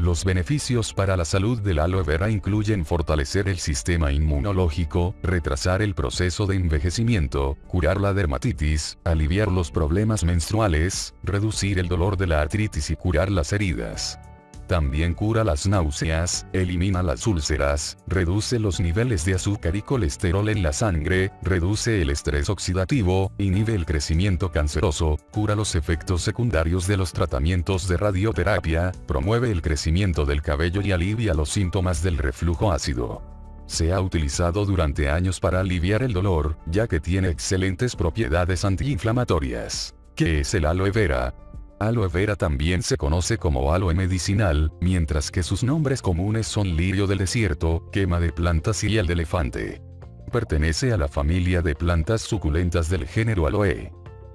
Los beneficios para la salud del aloe vera incluyen fortalecer el sistema inmunológico, retrasar el proceso de envejecimiento, curar la dermatitis, aliviar los problemas menstruales, reducir el dolor de la artritis y curar las heridas. También cura las náuseas, elimina las úlceras, reduce los niveles de azúcar y colesterol en la sangre, reduce el estrés oxidativo, inhibe el crecimiento canceroso, cura los efectos secundarios de los tratamientos de radioterapia, promueve el crecimiento del cabello y alivia los síntomas del reflujo ácido. Se ha utilizado durante años para aliviar el dolor, ya que tiene excelentes propiedades antiinflamatorias. ¿Qué es el aloe vera? Aloe vera también se conoce como aloe medicinal, mientras que sus nombres comunes son lirio del desierto, quema de plantas y el de elefante. Pertenece a la familia de plantas suculentas del género aloe.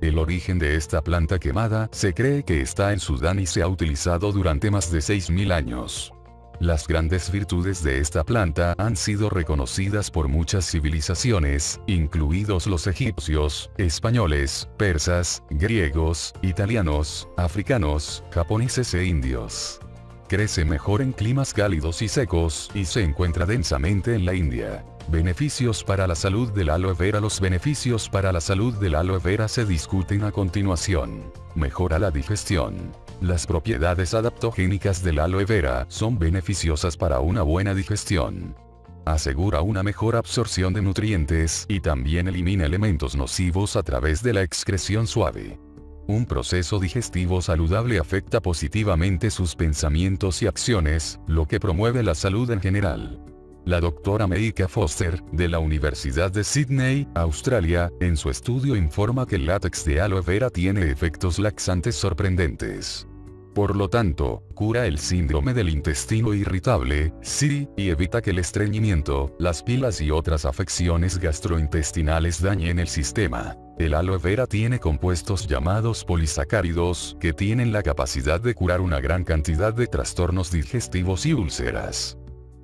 El origen de esta planta quemada se cree que está en Sudán y se ha utilizado durante más de 6.000 años. Las grandes virtudes de esta planta han sido reconocidas por muchas civilizaciones, incluidos los egipcios, españoles, persas, griegos, italianos, africanos, japoneses e indios. Crece mejor en climas cálidos y secos, y se encuentra densamente en la India. Beneficios para la salud del aloe vera Los beneficios para la salud del aloe vera se discuten a continuación. Mejora la digestión. Las propiedades adaptogénicas del aloe vera son beneficiosas para una buena digestión. Asegura una mejor absorción de nutrientes y también elimina elementos nocivos a través de la excreción suave. Un proceso digestivo saludable afecta positivamente sus pensamientos y acciones, lo que promueve la salud en general. La doctora Meika Foster, de la Universidad de Sydney, Australia, en su estudio informa que el látex de aloe vera tiene efectos laxantes sorprendentes. Por lo tanto, cura el síndrome del intestino irritable, sí, y evita que el estreñimiento, las pilas y otras afecciones gastrointestinales dañen el sistema. El aloe vera tiene compuestos llamados polisacáridos, que tienen la capacidad de curar una gran cantidad de trastornos digestivos y úlceras.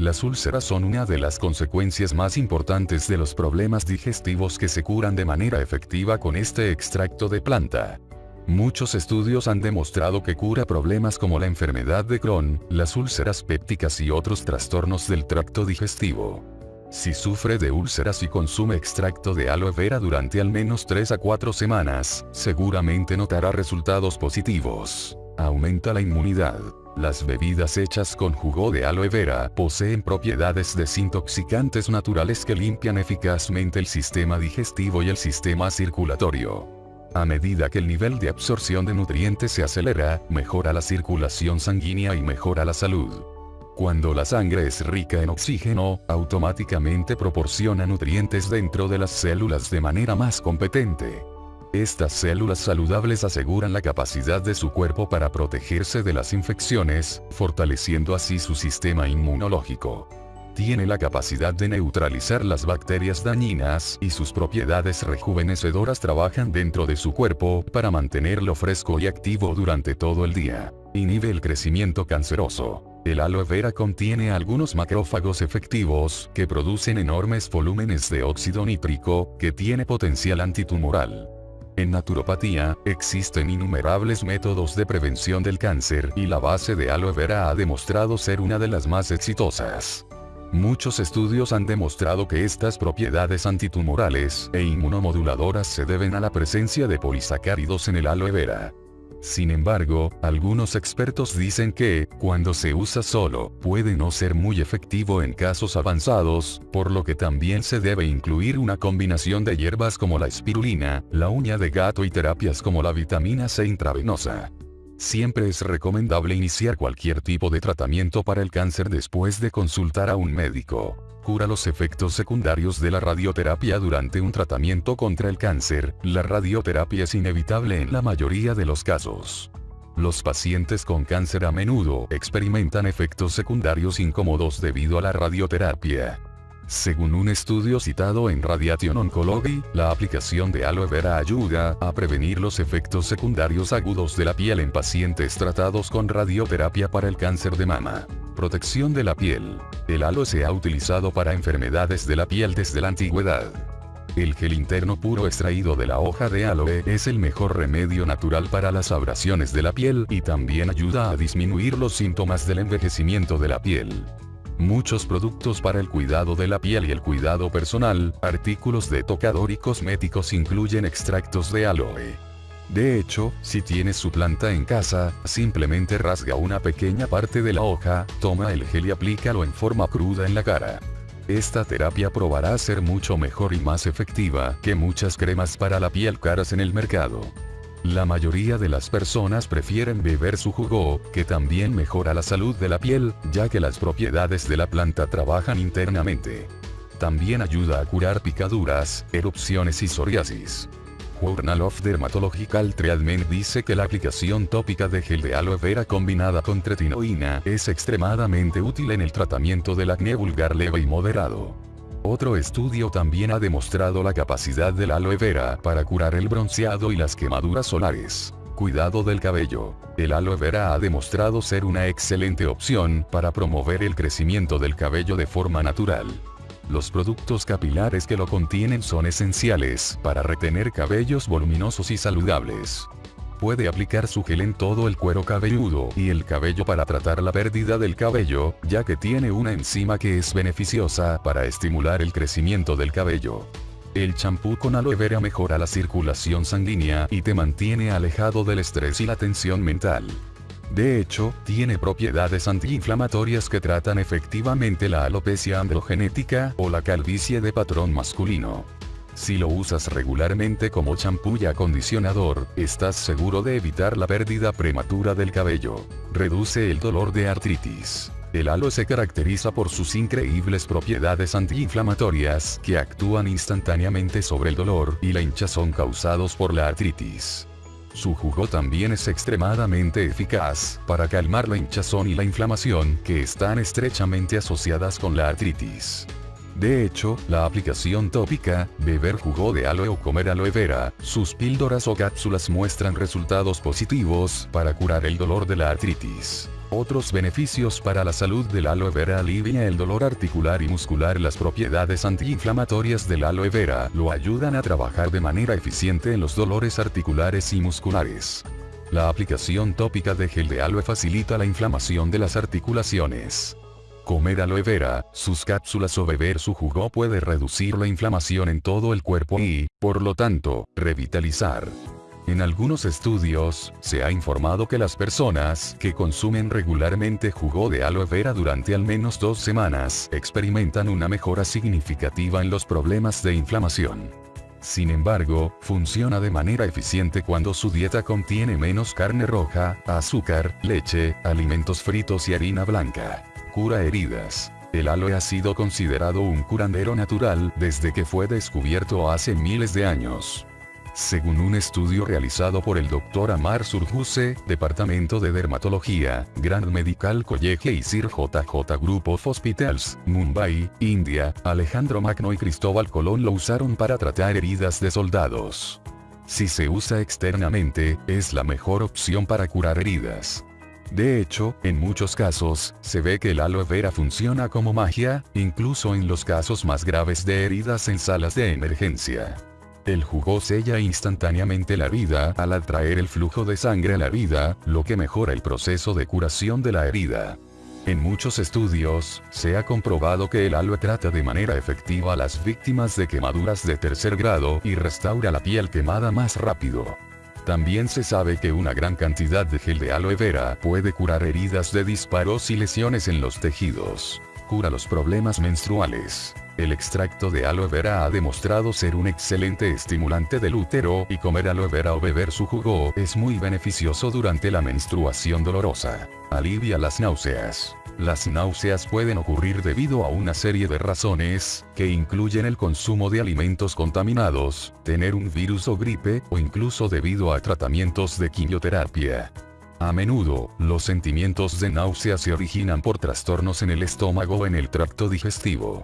Las úlceras son una de las consecuencias más importantes de los problemas digestivos que se curan de manera efectiva con este extracto de planta. Muchos estudios han demostrado que cura problemas como la enfermedad de Crohn, las úlceras pépticas y otros trastornos del tracto digestivo. Si sufre de úlceras y consume extracto de aloe vera durante al menos 3 a 4 semanas, seguramente notará resultados positivos. Aumenta la inmunidad. Las bebidas hechas con jugo de aloe vera poseen propiedades desintoxicantes naturales que limpian eficazmente el sistema digestivo y el sistema circulatorio. A medida que el nivel de absorción de nutrientes se acelera, mejora la circulación sanguínea y mejora la salud. Cuando la sangre es rica en oxígeno, automáticamente proporciona nutrientes dentro de las células de manera más competente. Estas células saludables aseguran la capacidad de su cuerpo para protegerse de las infecciones, fortaleciendo así su sistema inmunológico. Tiene la capacidad de neutralizar las bacterias dañinas y sus propiedades rejuvenecedoras trabajan dentro de su cuerpo para mantenerlo fresco y activo durante todo el día. Inhibe el crecimiento canceroso. El aloe vera contiene algunos macrófagos efectivos que producen enormes volúmenes de óxido nítrico que tiene potencial antitumoral. En naturopatía, existen innumerables métodos de prevención del cáncer y la base de aloe vera ha demostrado ser una de las más exitosas. Muchos estudios han demostrado que estas propiedades antitumorales e inmunomoduladoras se deben a la presencia de polisacáridos en el aloe vera. Sin embargo, algunos expertos dicen que, cuando se usa solo, puede no ser muy efectivo en casos avanzados, por lo que también se debe incluir una combinación de hierbas como la espirulina, la uña de gato y terapias como la vitamina C intravenosa. Siempre es recomendable iniciar cualquier tipo de tratamiento para el cáncer después de consultar a un médico los efectos secundarios de la radioterapia durante un tratamiento contra el cáncer, la radioterapia es inevitable en la mayoría de los casos. Los pacientes con cáncer a menudo experimentan efectos secundarios incómodos debido a la radioterapia. Según un estudio citado en Radiation Oncology, la aplicación de aloe vera ayuda a prevenir los efectos secundarios agudos de la piel en pacientes tratados con radioterapia para el cáncer de mama. Protección de la piel. El aloe se ha utilizado para enfermedades de la piel desde la antigüedad. El gel interno puro extraído de la hoja de aloe es el mejor remedio natural para las abrasiones de la piel y también ayuda a disminuir los síntomas del envejecimiento de la piel. Muchos productos para el cuidado de la piel y el cuidado personal, artículos de tocador y cosméticos incluyen extractos de aloe. De hecho, si tienes su planta en casa, simplemente rasga una pequeña parte de la hoja, toma el gel y aplícalo en forma cruda en la cara. Esta terapia probará ser mucho mejor y más efectiva que muchas cremas para la piel caras en el mercado. La mayoría de las personas prefieren beber su jugo, que también mejora la salud de la piel, ya que las propiedades de la planta trabajan internamente. También ayuda a curar picaduras, erupciones y psoriasis. Journal of Dermatological Treatment dice que la aplicación tópica de gel de aloe vera combinada con tretinoína es extremadamente útil en el tratamiento del acné vulgar leve y moderado. Otro estudio también ha demostrado la capacidad del aloe vera para curar el bronceado y las quemaduras solares. Cuidado del cabello. El aloe vera ha demostrado ser una excelente opción para promover el crecimiento del cabello de forma natural. Los productos capilares que lo contienen son esenciales para retener cabellos voluminosos y saludables. Puede aplicar su gel en todo el cuero cabelludo y el cabello para tratar la pérdida del cabello, ya que tiene una enzima que es beneficiosa para estimular el crecimiento del cabello. El champú con aloe vera mejora la circulación sanguínea y te mantiene alejado del estrés y la tensión mental. De hecho, tiene propiedades antiinflamatorias que tratan efectivamente la alopecia androgenética o la calvicie de patrón masculino. Si lo usas regularmente como champú y acondicionador, estás seguro de evitar la pérdida prematura del cabello. Reduce el dolor de artritis. El aloe se caracteriza por sus increíbles propiedades antiinflamatorias que actúan instantáneamente sobre el dolor y la hinchazón causados por la artritis. Su jugo también es extremadamente eficaz para calmar la hinchazón y la inflamación que están estrechamente asociadas con la artritis. De hecho, la aplicación tópica, beber jugo de aloe o comer aloe vera, sus píldoras o cápsulas muestran resultados positivos para curar el dolor de la artritis. Otros beneficios para la salud del aloe vera alivia el dolor articular y muscular. Las propiedades antiinflamatorias del aloe vera lo ayudan a trabajar de manera eficiente en los dolores articulares y musculares. La aplicación tópica de gel de aloe facilita la inflamación de las articulaciones. Comer aloe vera, sus cápsulas o beber su jugo puede reducir la inflamación en todo el cuerpo y, por lo tanto, revitalizar. En algunos estudios, se ha informado que las personas que consumen regularmente jugo de aloe vera durante al menos dos semanas experimentan una mejora significativa en los problemas de inflamación. Sin embargo, funciona de manera eficiente cuando su dieta contiene menos carne roja, azúcar, leche, alimentos fritos y harina blanca. Cura heridas. El aloe ha sido considerado un curandero natural desde que fue descubierto hace miles de años. Según un estudio realizado por el Dr. Amar Surjuse, Departamento de Dermatología, Grand Medical College y Sir JJ Group of Hospitals, Mumbai, India, Alejandro Magno y Cristóbal Colón lo usaron para tratar heridas de soldados. Si se usa externamente, es la mejor opción para curar heridas. De hecho, en muchos casos, se ve que el aloe vera funciona como magia, incluso en los casos más graves de heridas en salas de emergencia. El jugo sella instantáneamente la herida al atraer el flujo de sangre a la herida, lo que mejora el proceso de curación de la herida. En muchos estudios, se ha comprobado que el aloe trata de manera efectiva a las víctimas de quemaduras de tercer grado y restaura la piel quemada más rápido. También se sabe que una gran cantidad de gel de aloe vera puede curar heridas de disparos y lesiones en los tejidos. Cura los problemas menstruales. El extracto de aloe vera ha demostrado ser un excelente estimulante del útero y comer aloe vera o beber su jugo es muy beneficioso durante la menstruación dolorosa. Alivia las náuseas. Las náuseas pueden ocurrir debido a una serie de razones, que incluyen el consumo de alimentos contaminados, tener un virus o gripe, o incluso debido a tratamientos de quimioterapia. A menudo, los sentimientos de náusea se originan por trastornos en el estómago o en el tracto digestivo.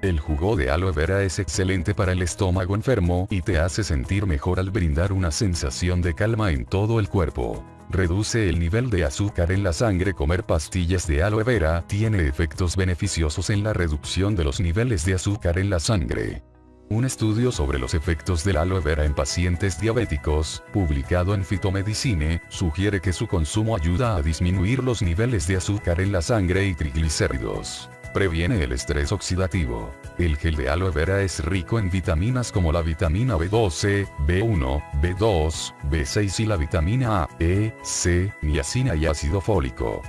El jugo de aloe vera es excelente para el estómago enfermo y te hace sentir mejor al brindar una sensación de calma en todo el cuerpo. Reduce el nivel de azúcar en la sangre. Comer pastillas de aloe vera tiene efectos beneficiosos en la reducción de los niveles de azúcar en la sangre. Un estudio sobre los efectos del aloe vera en pacientes diabéticos, publicado en Phytomedicine, sugiere que su consumo ayuda a disminuir los niveles de azúcar en la sangre y triglicéridos. Previene el estrés oxidativo. El gel de aloe vera es rico en vitaminas como la vitamina B12, B1, B2, B6 y la vitamina A, E, C, niacina y ácido fólico.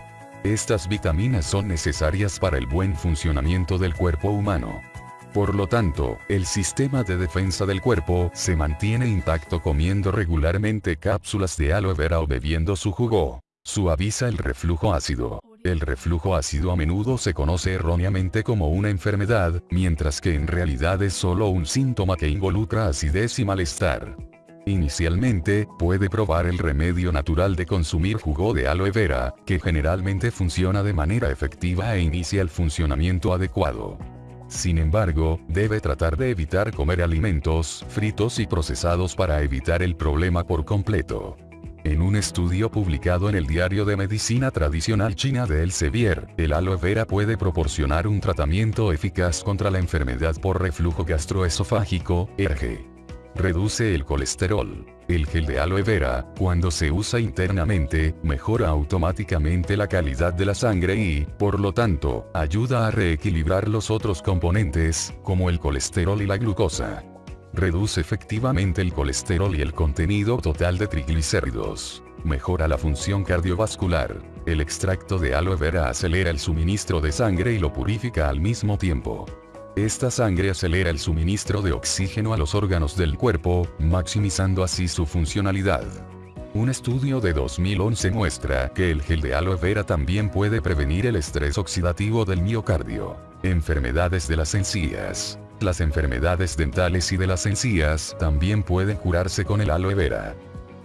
Estas vitaminas son necesarias para el buen funcionamiento del cuerpo humano. Por lo tanto, el sistema de defensa del cuerpo se mantiene intacto comiendo regularmente cápsulas de aloe vera o bebiendo su jugo. Suaviza el reflujo ácido. El reflujo ácido a menudo se conoce erróneamente como una enfermedad, mientras que en realidad es solo un síntoma que involucra acidez y malestar. Inicialmente, puede probar el remedio natural de consumir jugo de aloe vera, que generalmente funciona de manera efectiva e inicia el funcionamiento adecuado. Sin embargo, debe tratar de evitar comer alimentos fritos y procesados para evitar el problema por completo. En un estudio publicado en el Diario de Medicina Tradicional China de Elsevier, el aloe vera puede proporcionar un tratamiento eficaz contra la enfermedad por reflujo gastroesofágico, ERG. Reduce el colesterol. El gel de aloe vera, cuando se usa internamente, mejora automáticamente la calidad de la sangre y, por lo tanto, ayuda a reequilibrar los otros componentes, como el colesterol y la glucosa. Reduce efectivamente el colesterol y el contenido total de triglicéridos. Mejora la función cardiovascular. El extracto de aloe vera acelera el suministro de sangre y lo purifica al mismo tiempo. Esta sangre acelera el suministro de oxígeno a los órganos del cuerpo, maximizando así su funcionalidad. Un estudio de 2011 muestra que el gel de aloe vera también puede prevenir el estrés oxidativo del miocardio, enfermedades de las encías. Las enfermedades dentales y de las encías también pueden curarse con el aloe vera.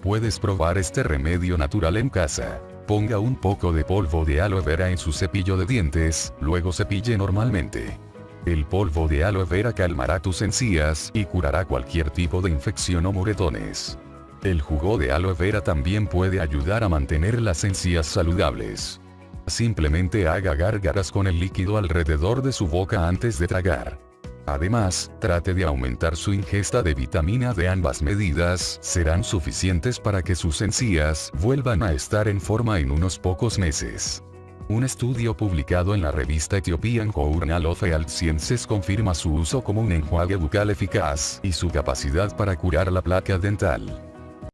Puedes probar este remedio natural en casa. Ponga un poco de polvo de aloe vera en su cepillo de dientes, luego cepille normalmente. El polvo de aloe vera calmará tus encías y curará cualquier tipo de infección o moretones. El jugo de aloe vera también puede ayudar a mantener las encías saludables. Simplemente haga gárgaras con el líquido alrededor de su boca antes de tragar. Además, trate de aumentar su ingesta de vitamina de ambas medidas, serán suficientes para que sus encías vuelvan a estar en forma en unos pocos meses. Un estudio publicado en la revista Ethiopian Journal of Health Sciences confirma su uso como un enjuague bucal eficaz y su capacidad para curar la placa dental.